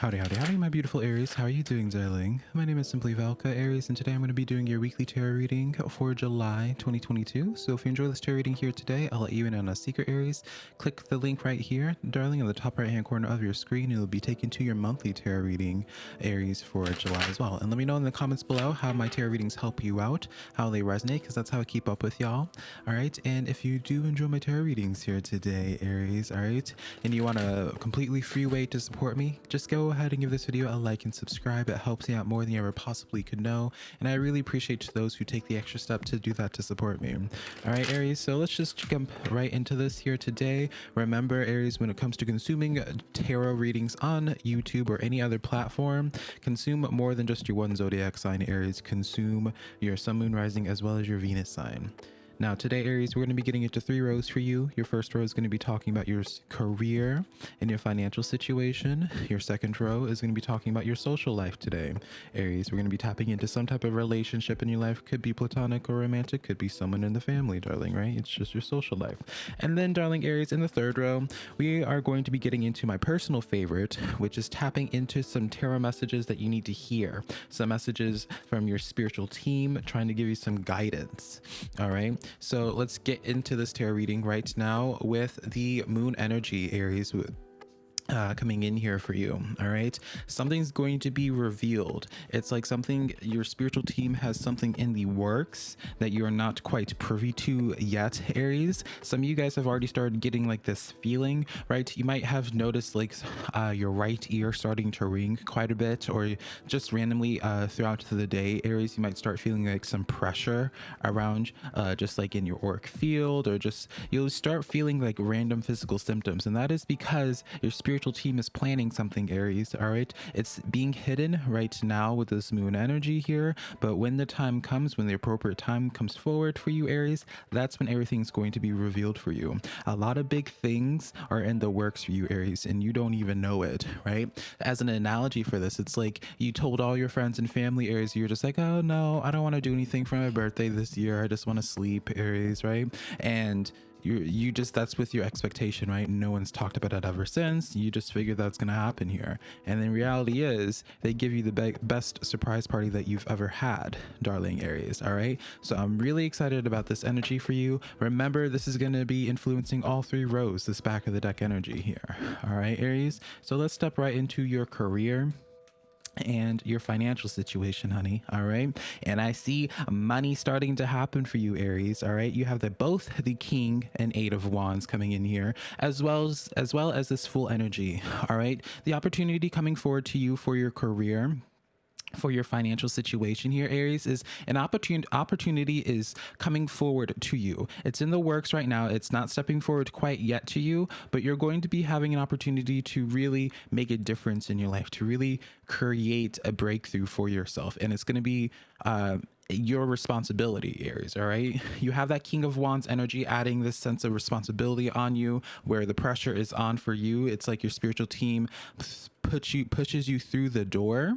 Howdy, howdy, howdy, my beautiful Aries. How are you doing, darling? My name is Simply Velka Aries, and today I'm going to be doing your weekly tarot reading for July 2022. So if you enjoy this tarot reading here today, I'll let you in on a secret, Aries. Click the link right here, darling, in the top right-hand corner of your screen. It'll be taken to your monthly tarot reading, Aries, for July as well. And let me know in the comments below how my tarot readings help you out, how they resonate, because that's how I keep up with y'all. All right, and if you do enjoy my tarot readings here today, Aries, all right, and you want a completely free way to support me, just go ahead and give this video a like and subscribe. It helps me out more than you ever possibly could know. And I really appreciate those who take the extra step to do that to support me. All right, Aries, so let's just jump right into this here today. Remember, Aries, when it comes to consuming tarot readings on YouTube or any other platform, consume more than just your one zodiac sign, Aries. Consume your sun, moon, rising, as well as your Venus sign. Now, today, Aries, we're going to be getting into three rows for you. Your first row is going to be talking about your career and your financial situation. Your second row is going to be talking about your social life today. Aries, we're going to be tapping into some type of relationship in your life. Could be platonic or romantic, could be someone in the family, darling, right? It's just your social life. And then, darling Aries, in the third row, we are going to be getting into my personal favorite, which is tapping into some tarot messages that you need to hear. Some messages from your spiritual team trying to give you some guidance. All right. So let's get into this tarot reading right now with the moon energy Aries uh, coming in here for you. All right. Something's going to be revealed. It's like something your spiritual team has something in the works that you are not quite privy to yet, Aries. Some of you guys have already started getting like this feeling, right? You might have noticed like uh, your right ear starting to ring quite a bit, or just randomly uh, throughout the day, Aries, you might start feeling like some pressure around, uh, just like in your auric field, or just you'll start feeling like random physical symptoms. And that is because your spiritual spiritual team is planning something, Aries. All right. It's being hidden right now with this moon energy here. But when the time comes, when the appropriate time comes forward for you, Aries, that's when everything's going to be revealed for you. A lot of big things are in the works for you, Aries, and you don't even know it, right? As an analogy for this, it's like you told all your friends and family, Aries, you're just like, oh no, I don't want to do anything for my birthday this year. I just want to sleep, Aries, right? And you you just that's with your expectation right? No one's talked about it ever since. You just figure that's gonna happen here. And then reality is they give you the be best surprise party that you've ever had darling aries all right? So i'm really excited about this energy for you. Remember this is going to be influencing all three rows this back of the deck energy here all right aries? So let's step right into your career and your financial situation honey all right? And i see money starting to happen for you aries all right? You have the both the king and eight of wands coming in here as well as as well as this fool energy all right? The opportunity coming forward to you for your career for your financial situation here aries is an opportunity opportunity is coming forward to you. It's in the works right now. It's not stepping forward quite yet to you but you're going to be having an opportunity to really make a difference in your life to really create a breakthrough for yourself. And it's going to be uh, your responsibility aries all right? You have that king of wands energy adding this sense of responsibility on you where the pressure is on for you. It's like your spiritual team puts you pushes you through the door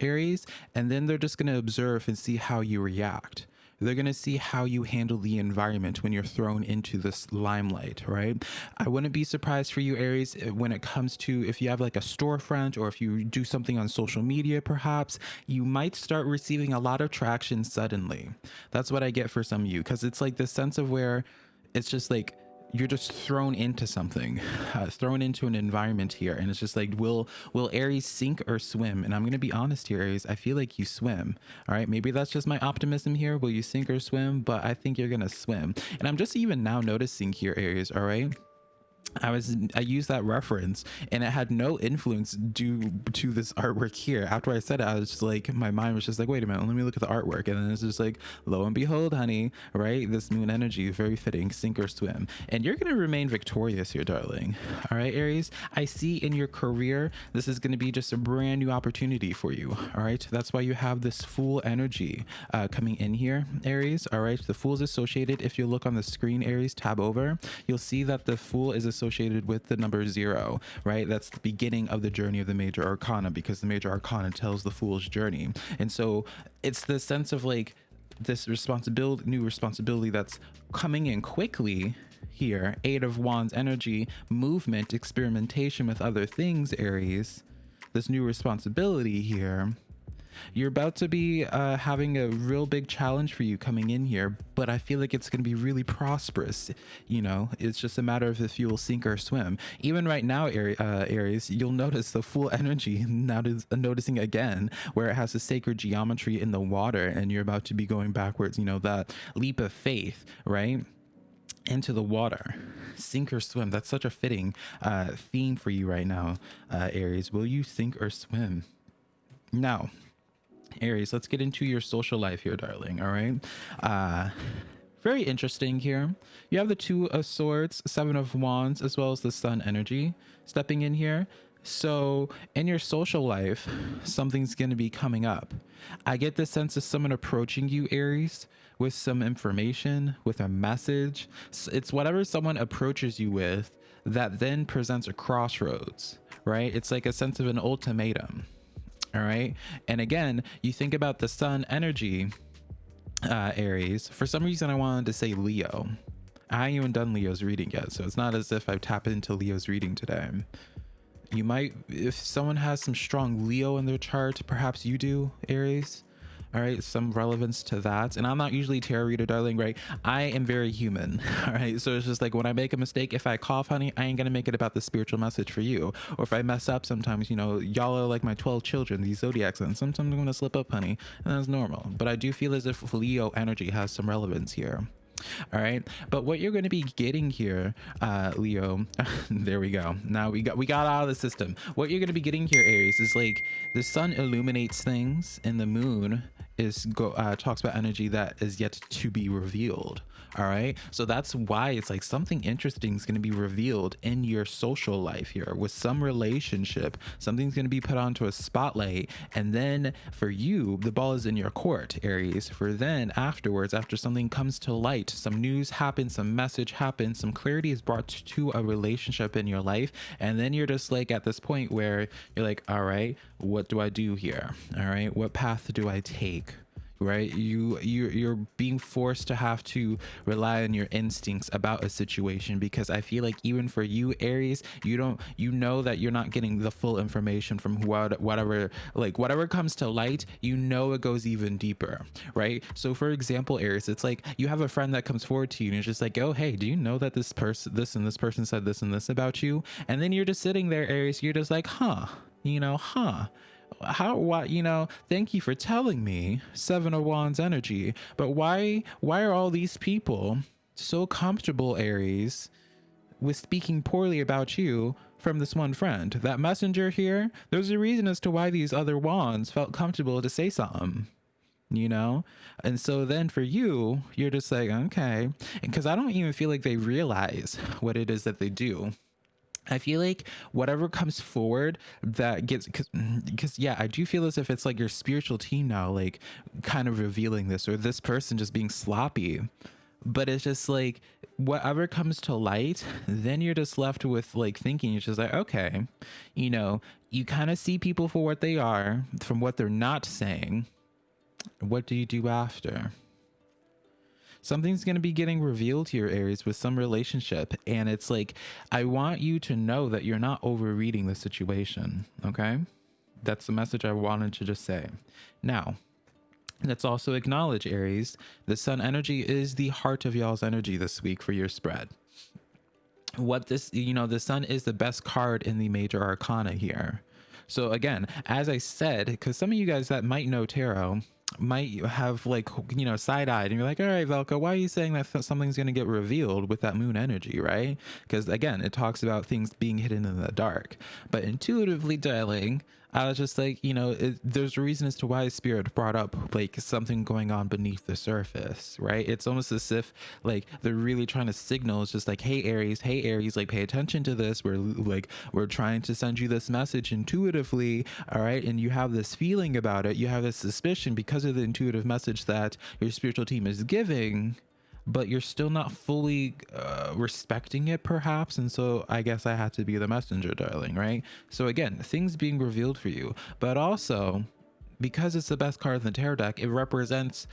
Aries, and then they're just going to observe and see how you react. They're going to see how you handle the environment when you're thrown into this limelight, right? I wouldn't be surprised for you, Aries, eh, when it comes to if you have like a storefront or if you do something on social media, perhaps, you might start receiving a lot of traction suddenly. That's what I get for some of you because it's like this sense of where it's just like, you're just thrown into something uh, thrown into an environment here and it's just like will will aries sink or swim? And i'm gonna be honest here aries i feel like you swim all right? Maybe that's just my optimism here. Will you sink or swim? But i think you're gonna swim. And i'm just even now noticing here aries all right I was I used that reference and it had no influence due to this artwork here. After I said it, I was just like my mind was just like, wait a minute, let me look at the artwork. And then it's just like, lo and behold, honey, right? This moon energy, very fitting, sink or swim. And you're gonna remain victorious here, darling. All right, Aries. I see in your career, this is gonna be just a brand new opportunity for you. All right. That's why you have this fool energy uh, coming in here, Aries. All right. The fool's associated. If you look on the screen, Aries, tab over, you'll see that the fool is associated associated with the number zero, right? That's the beginning of the journey of the major arcana because the major arcana tells the fool's journey. And so it's the sense of like this responsibility, new responsibility that's coming in quickly here. Eight of Wands energy, movement, experimentation with other things, Aries this new responsibility here you're about to be uh, having a real big challenge for you coming in here, but I feel like it's going to be really prosperous. You know, it's just a matter of if you will sink or swim. Even right now, uh, Aries, you'll notice the fool energy now noticing again where it has the sacred geometry in the water and you're about to be going backwards, you know, that leap of faith, right? into the water sink or swim that's such a fitting uh, theme for you right now uh, aries will you sink or swim now Aries, let's get into your social life here, darling. All right. Uh, very interesting here. You have the Two of Swords, Seven of Wands, as well as the Sun energy stepping in here. So in your social life, something's going to be coming up. I get the sense of someone approaching you, Aries, with some information, with a message. It's whatever someone approaches you with that then presents a crossroads, right? It's like a sense of an ultimatum all right? And again you think about the sun energy uh aries. For some reason i wanted to say leo. I haven't even done leo's reading yet so it's not as if i've tapped into leo's reading today. You might if someone has some strong leo in their chart perhaps you do aries all right some relevance to that. And i'm not usually tarot reader darling right? I am very human all right? So it's just like when i make a mistake if i cough honey i ain't gonna make it about the spiritual message for you. Or if i mess up sometimes you know y'all are like my 12 children these zodiac signs sometimes i'm gonna slip up honey and that's normal. But i do feel as if leo energy has some relevance here. All right but what you're going to be getting here uh leo there we go. Now we got we got out of the system. What you're going to be getting here aries is like the sun illuminates things and the moon is go uh, talks about energy that is yet to be revealed all right? So that's why it's like something interesting is going to be revealed in your social life here with some relationship. Something's going to be put onto a spotlight and then for you the ball is in your court aries. For then afterwards after something comes to light some news happens some message happens some clarity is brought to a relationship in your life and then you're just like at this point where you're like all right what do i do here? All right what path do i take right? You you you're being forced to have to rely on your instincts about a situation because i feel like even for you aries you don't you know that you're not getting the full information from what whatever like whatever comes to light you know it goes even deeper right? So for example aries it's like you have a friend that comes forward to you and it's just like oh hey do you know that this person this and this person said this and this about you? And then you're just sitting there aries you're just like huh you know huh how why you know thank you for telling me seven of wands energy but why why are all these people so comfortable aries with speaking poorly about you from this one friend? That messenger here there's a reason as to why these other wands felt comfortable to say something you know? And so then for you you're just like okay. Because i don't even feel like they realize what it is that they do I feel like whatever comes forward that gets because because mm, yeah, I do feel as if it's like your spiritual team now, like kind of revealing this or this person just being sloppy. But it's just like whatever comes to light, then you're just left with like thinking, it's just like, okay, you know, you kind of see people for what they are from what they're not saying. What do you do after? Something's going to be getting revealed here aries with some relationship and it's like i want you to know that you're not overreading the situation okay? That's the message i wanted to just say. Now let's also acknowledge aries the sun energy is the heart of y'all's energy this week for your spread. What this you know the sun is the best card in the major arcana here. So again as i said because some of you guys that might know tarot might have like you know side-eyed and you're like all right velka why are you saying that something's going to get revealed with that moon energy? Right? Because again it talks about things being hidden in the dark. But intuitively darling I was just like, you know, it, there's a reason as to why Spirit brought up like something going on beneath the surface, right? It's almost as if like they're really trying to signal. It's just like, hey Aries, hey Aries, like pay attention to this. We're like we're trying to send you this message intuitively, all right? And you have this feeling about it. You have this suspicion because of the intuitive message that your spiritual team is giving but you're still not fully uh, respecting it perhaps and so i guess i had to be the messenger darling right? So again things being revealed for you. But also because it's the best card in the tarot deck it represents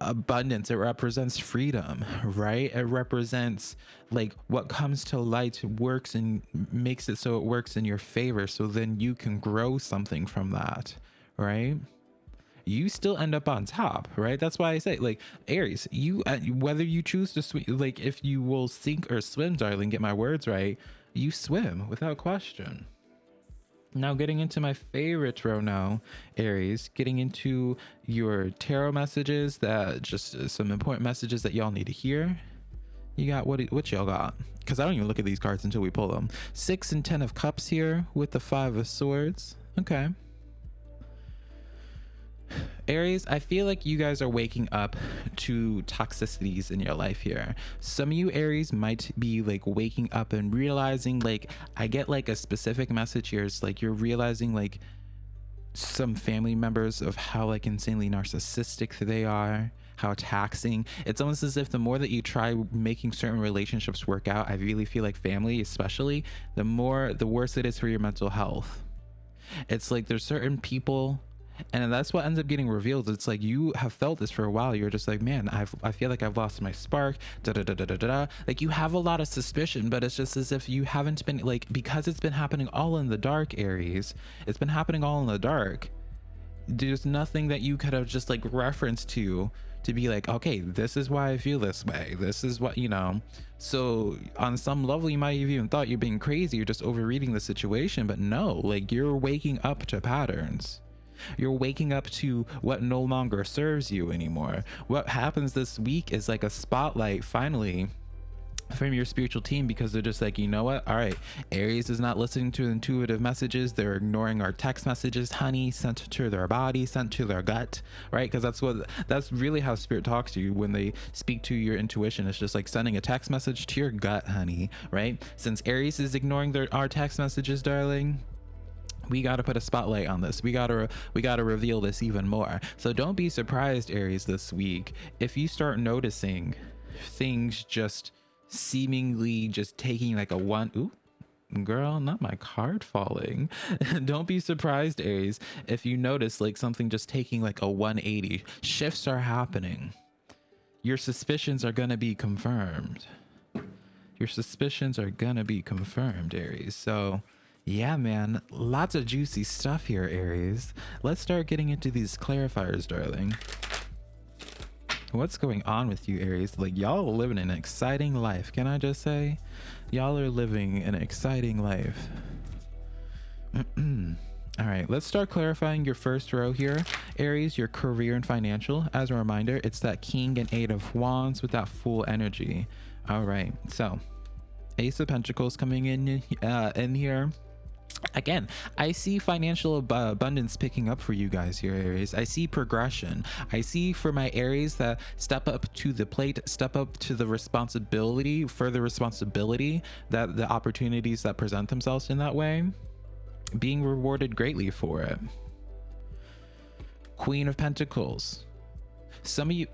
abundance. It represents freedom right? It represents like what comes to light works and makes it so it works in your favor so then you can grow something from that right you still end up on top right that's why i say like aries you uh, whether you choose to swim like if you will sink or swim darling get my words right you swim without question now, getting into my favorite row now, Aries, getting into your tarot messages that just uh, some important messages that y'all need to hear. You got what? What y'all got? Because I don't even look at these cards until we pull them. Six and ten of cups here with the five of swords. Okay. Aries, I feel like you guys are waking up to toxicities in your life here. Some of you Aries might be like waking up and realizing like I get like a specific message here. It's like you're realizing like some family members of how like insanely narcissistic they are how taxing it's almost as if the more that you try making certain relationships work out i really feel like family especially the more the worse it is for your mental health it's like there's certain people and that's what ends up getting revealed. It's like you have felt this for a while. You're just like man I've, i feel like i've lost my spark. Da, da, da, da, da, da. like you have a lot of suspicion but it's just as if you haven't been like because it's been happening all in the dark aries it's been happening all in the dark there's nothing that you could have just like referenced to to be like okay this is why i feel this way. This is what you know. So on some level you might have even thought you're being crazy you're just overreading the situation but no like you're waking up to patterns you're waking up to what no longer serves you anymore. What happens this week is like a spotlight finally from your spiritual team because they're just like, you know what? All right, Aries is not listening to intuitive messages. They're ignoring our text messages, honey, sent to their body, sent to their gut, right? Because that's what that's really how spirit talks to you when they speak to your intuition. It's just like sending a text message to your gut, honey, right? Since Aries is ignoring their our text messages, darling, we got to put a spotlight on this. We got to we got to reveal this even more. So don't be surprised aries this week if you start noticing things just seemingly just taking like a one ooh girl not my card falling. Don't be surprised aries if you notice like something just taking like a 180 shifts are happening. Your suspicions are going to be confirmed. Your suspicions are going to be confirmed aries. So yeah, man. Lots of juicy stuff here, Aries. Let's start getting into these clarifiers, darling. What's going on with you, Aries? Like, y'all living an exciting life. Can I just say? Y'all are living an exciting life. All right, let's start clarifying your first row here. Aries, your career and financial. As a reminder, it's that King and Eight of Wands with that fool energy. All right, so Ace of Pentacles coming in uh, in here again i see financial ab abundance picking up for you guys here aries. I see progression. I see for my aries that step up to the plate step up to the responsibility further responsibility that the opportunities that present themselves in that way being rewarded greatly for it. Queen of pentacles. Some of you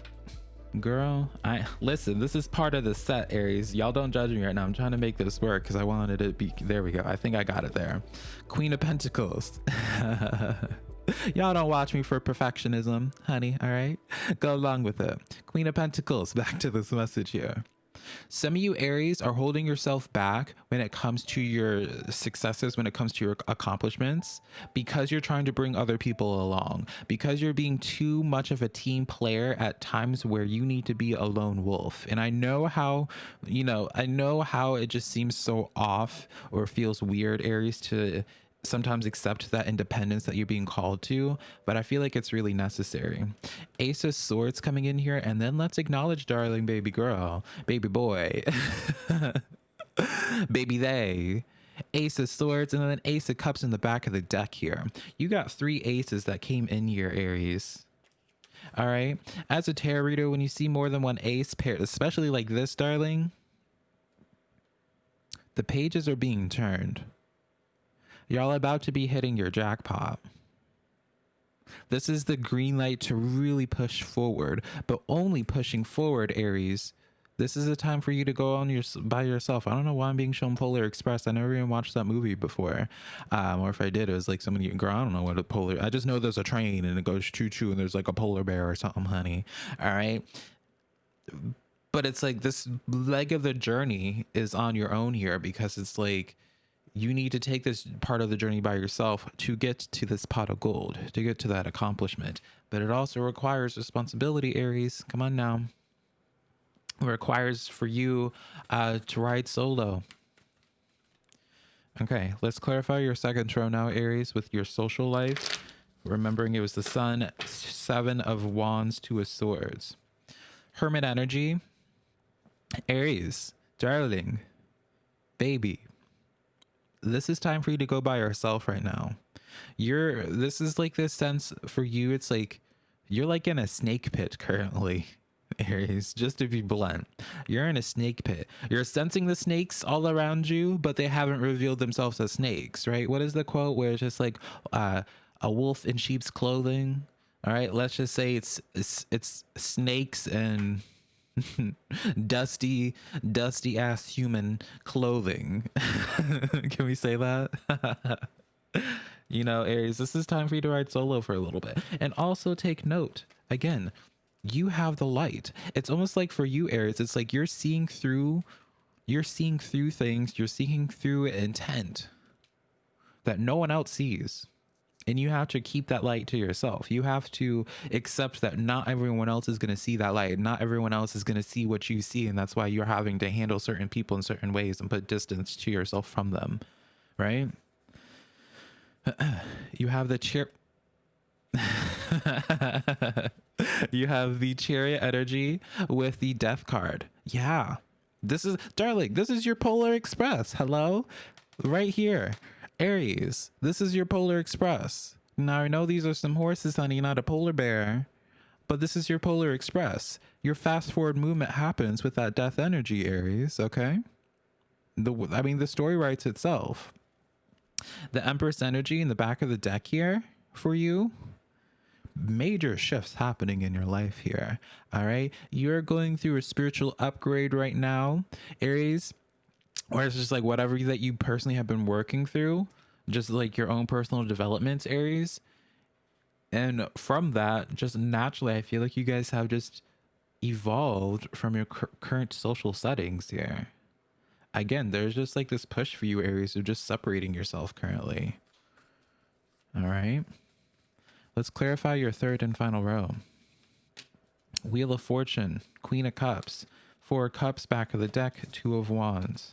girl i listen this is part of the set aries. Y'all don't judge me right now. I'm trying to make this work because i wanted it to be there we go. I think i got it there. Queen of pentacles. Y'all don't watch me for perfectionism honey all right? Go along with it. Queen of pentacles back to this message here some of you Aries are holding yourself back when it comes to your successes, when it comes to your accomplishments, because you're trying to bring other people along, because you're being too much of a team player at times where you need to be a lone wolf. And I know how, you know, I know how it just seems so off or feels weird, Aries, to sometimes accept that independence that you're being called to, but I feel like it's really necessary. Ace of Swords coming in here, and then let's acknowledge darling baby girl, baby boy, baby they. Ace of Swords, and then Ace of Cups in the back of the deck here. You got three aces that came in here, Aries. All right. As a tarot reader, when you see more than one ace paired, especially like this, darling, the pages are being turned. Y'all about to be hitting your jackpot. This is the green light to really push forward, but only pushing forward, Aries, This is a time for you to go on your by yourself. I don't know why I'm being shown Polar Express. I never even watched that movie before, um, or if I did, it was like somebody. Girl, I don't know what a polar. I just know there's a train and it goes choo choo, and there's like a polar bear or something, honey. All right, but it's like this leg of the journey is on your own here because it's like you need to take this part of the journey by yourself to get to this pot of gold, to get to that accomplishment. But it also requires responsibility, Aries. Come on now. It requires for you uh, to ride solo. Okay, let's clarify your second row now, Aries, with your social life. Remembering it was the sun, seven of wands, two of swords. Hermit energy. Aries, darling, baby, this is time for you to go by yourself right now. You're this is like this sense for you. It's like you're like in a snake pit currently. Aries, just to be blunt, you're in a snake pit. You're sensing the snakes all around you, but they haven't revealed themselves as snakes, right? What is the quote where it's just like uh, a wolf in sheep's clothing? All right, let's just say it's it's, it's snakes and dusty, dusty ass human clothing. Can we say that? you know, Aries, this is time for you to ride solo for a little bit. And also take note again, you have the light. It's almost like for you, Aries, it's like you're seeing through, you're seeing through things, you're seeing through intent that no one else sees and you have to keep that light to yourself. You have to accept that not everyone else is going to see that light. Not everyone else is going to see what you see and that's why you're having to handle certain people in certain ways and put distance to yourself from them right? You have the chair you have the chariot energy with the death card. Yeah. This is darling this is your polar express. Hello? Right here Aries, this is your Polar Express. Now, I know these are some horses, honey, not a polar bear, but this is your Polar Express. Your fast forward movement happens with that death energy, Aries, okay? The I mean, the story writes itself. The Empress energy in the back of the deck here for you, major shifts happening in your life here. All right. You're going through a spiritual upgrade right now, Aries or it's just like whatever that you personally have been working through, just like your own personal development Aries. And from that, just naturally, I feel like you guys have just evolved from your current social settings here. Again, there's just like this push for you areas of just separating yourself currently. All right. Let's clarify your third and final row. Wheel of Fortune, Queen of Cups, Four Cups back of the deck, Two of Wands.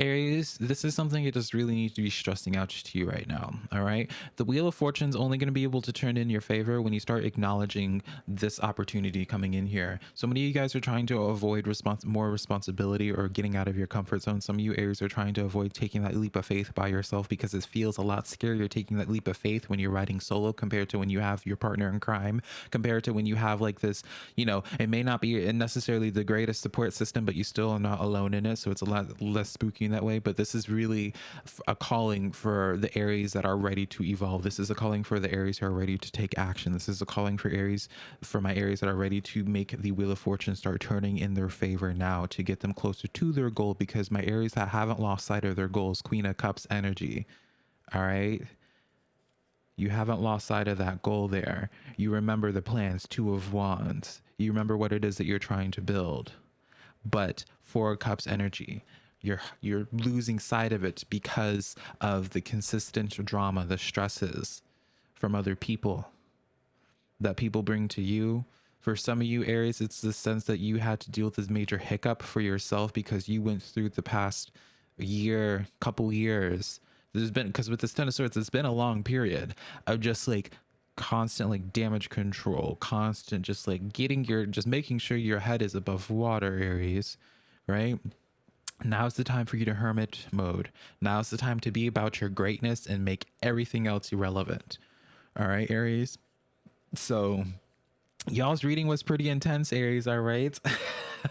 Aries, this is something that just really needs to be stressing out to you right now. All right. The Wheel of Fortune is only going to be able to turn in your favor when you start acknowledging this opportunity coming in here. So many of you guys are trying to avoid respons- more responsibility or getting out of your comfort zone. Some of you Aries are trying to avoid taking that leap of faith by yourself because it feels a lot scarier taking that leap of faith when you're riding solo compared to when you have your partner in crime, compared to when you have like this, you know, it may not be necessarily the greatest support system, but you still are not alone in it. So it's a lot less spooky that way, but this is really a calling for the Aries that are ready to evolve. This is a calling for the Aries who are ready to take action. This is a calling for Aries, for my Aries that are ready to make the Wheel of Fortune start turning in their favor now to get them closer to their goal because my Aries that haven't lost sight of their goals, Queen of Cups energy. All right. You haven't lost sight of that goal there. You remember the plans, Two of Wands. You remember what it is that you're trying to build. But Four Cups energy you're you're losing sight of it because of the consistent drama the stresses from other people that people bring to you. For some of you aries it's the sense that you had to deal with this major hiccup for yourself because you went through the past year couple years. There's been because with this ten of swords it's been a long period of just like constant like damage control constant just like getting your just making sure your head is above water aries right Now's the time for you to hermit mode. Now's the time to be about your greatness and make everything else irrelevant. All right, Aries. So, y'all's reading was pretty intense, Aries. All right.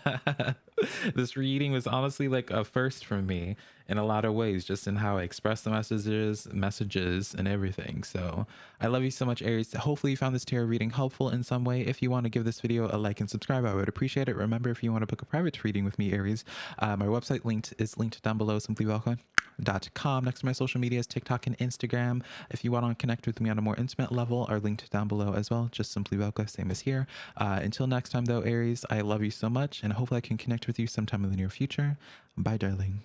this reading was honestly like a first for me in a lot of ways, just in how I express the messages, messages, and everything. So I love you so much, Aries. Hopefully you found this tarot reading helpful in some way. If you want to give this video a like and subscribe, I would appreciate it. Remember, if you want to book a private reading with me, Aries, uh, my website linked is linked down below, simplyvelka.com. Next to my social medias, TikTok and Instagram. If you want to connect with me on a more intimate level, are linked down below as well. Just simply Velka, same as here. Uh, until next time, though, Aries, I love you so much, and hopefully I can connect with you sometime in the near future. Bye, darling.